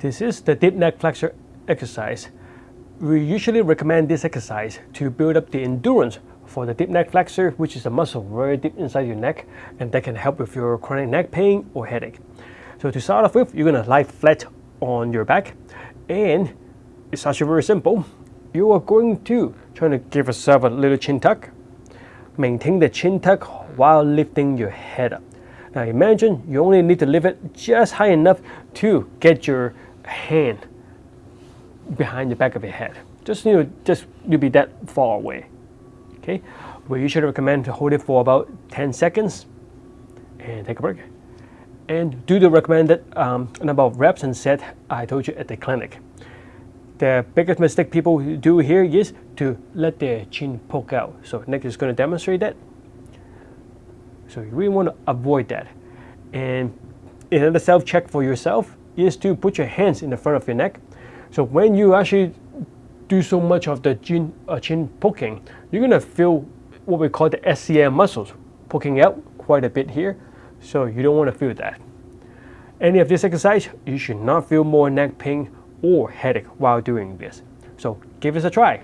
This is the deep neck flexor exercise. We usually recommend this exercise to build up the endurance for the deep neck flexor, which is a muscle very deep inside your neck, and that can help with your chronic neck pain or headache. So to start off with, you're gonna lie flat on your back, and it's actually very simple. You are going to try to give yourself a little chin tuck, maintain the chin tuck while lifting your head up. Now imagine you only need to lift it just high enough to get your hand behind the back of your head. Just you know, just you'll be that far away. Okay, we usually recommend to hold it for about 10 seconds and take a break. And do the recommended um, number of reps and set I told you at the clinic. The biggest mistake people do here is to let their chin poke out. So Nick is going to demonstrate that. So you really want to avoid that. And another self-check for yourself is to put your hands in the front of your neck. So when you actually do so much of the chin, uh, chin poking, you're to feel what we call the SCM muscles poking out quite a bit here. So you don't want to feel that. Any of this exercise, you should not feel more neck pain or headache while doing this. So give this a try.